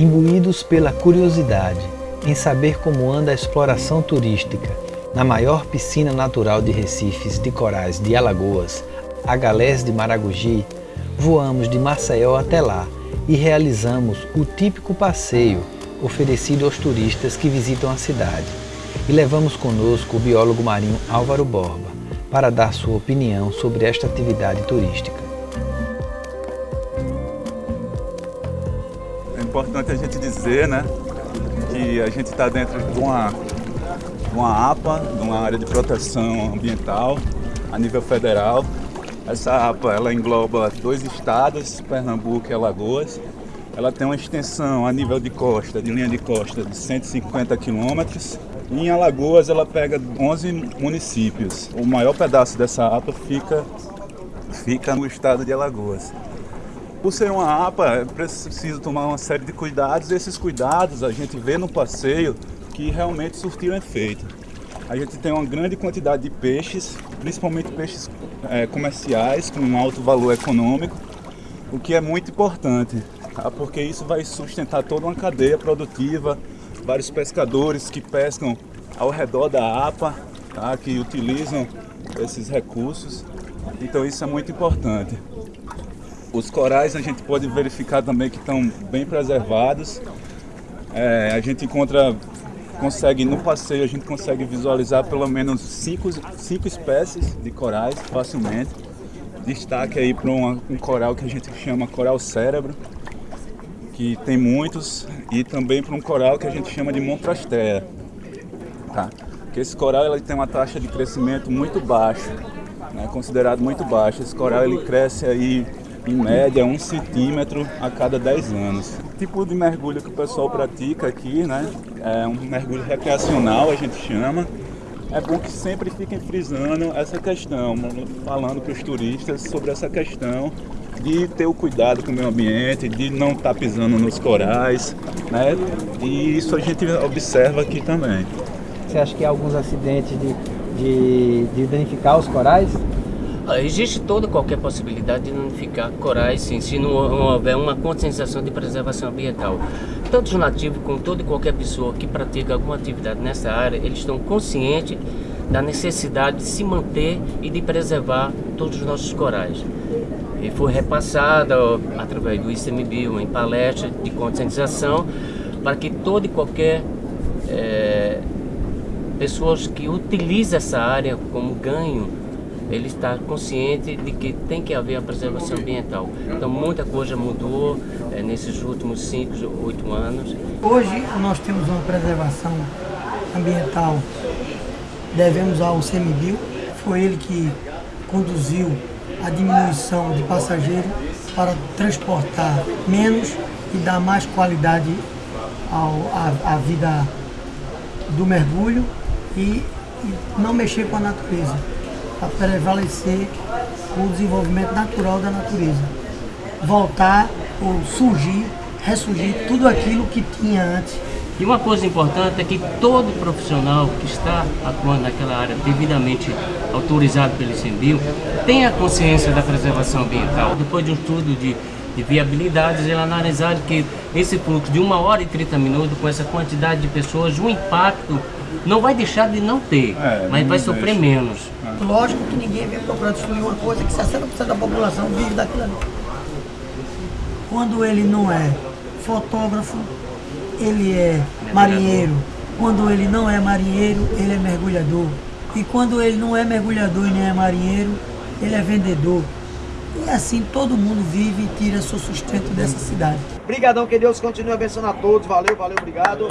Imbuídos pela curiosidade em saber como anda a exploração turística na maior piscina natural de recifes de corais de Alagoas, a Galés de Maragogi, voamos de Maceió até lá e realizamos o típico passeio oferecido aos turistas que visitam a cidade. E levamos conosco o biólogo marinho Álvaro Borba para dar sua opinião sobre esta atividade turística. Importante a gente dizer né, que a gente está dentro de uma, uma APA, de uma área de proteção ambiental a nível federal. Essa APA ela engloba dois estados, Pernambuco e Alagoas. Ela tem uma extensão a nível de costa, de linha de costa, de 150 quilômetros. Em Alagoas ela pega 11 municípios. O maior pedaço dessa APA fica, fica no estado de Alagoas. Por ser uma APA, é preciso tomar uma série de cuidados e esses cuidados a gente vê no passeio que realmente surtiram efeito. A gente tem uma grande quantidade de peixes, principalmente peixes é, comerciais com um alto valor econômico, o que é muito importante, tá? porque isso vai sustentar toda uma cadeia produtiva, vários pescadores que pescam ao redor da APA, tá? que utilizam esses recursos, então isso é muito importante. Os corais a gente pode verificar também que estão bem preservados. É, a gente encontra, consegue no passeio, a gente consegue visualizar pelo menos cinco, cinco espécies de corais facilmente. Destaque aí para um coral que a gente chama coral cérebro, que tem muitos, e também para um coral que a gente chama de montrastea. Tá? Que esse coral ele tem uma taxa de crescimento muito baixa, né? considerado muito baixa. Esse coral ele cresce aí em média um centímetro a cada 10 anos. O tipo de mergulho que o pessoal pratica aqui, né, é um mergulho recreacional, a gente chama. É bom que sempre fiquem frisando essa questão, falando para os turistas sobre essa questão de ter o cuidado com o meio ambiente, de não estar tá pisando nos corais, né? E isso a gente observa aqui também. Você acha que há alguns acidentes de, de, de danificar os corais? Existe toda qualquer possibilidade de danificar corais sim, se não houver uma conscientização de preservação ambiental. Tanto os nativos como toda e qualquer pessoa que pratica alguma atividade nessa área, eles estão conscientes da necessidade de se manter e de preservar todos os nossos corais. E foi repassada através do ICMBio em palestra de conscientização para que toda e qualquer é, pessoas que utilizam essa área como ganho ele está consciente de que tem que haver a preservação ambiental. Então muita coisa mudou é, nesses últimos 5, 8 anos. Hoje nós temos uma preservação ambiental, devemos ao CMBio, foi ele que conduziu a diminuição de passageiros para transportar menos e dar mais qualidade à vida do mergulho e, e não mexer com a natureza para prevalecer o desenvolvimento natural da natureza. Voltar ou surgir, ressurgir tudo aquilo que tinha antes. E uma coisa importante é que todo profissional que está atuando naquela área devidamente autorizado pelo ICMBio tenha consciência da preservação ambiental. Depois de um estudo de, de viabilidades, ele analisaram que esse fluxo de uma hora e 30 minutos, com essa quantidade de pessoas, o impacto não vai deixar de não ter, é, mas vai sofrer deixa. menos. É. Lógico que ninguém vem procurar destruir uma coisa que 60% da população vive daquilo ali. Quando ele não é fotógrafo, ele é marinheiro. Quando ele não é marinheiro, ele é mergulhador. E quando ele não é mergulhador e nem é marinheiro, ele é vendedor. E assim todo mundo vive e tira seu sustento dessa cidade. Obrigadão, que Deus continue abençoando a todos. Valeu, valeu, obrigado.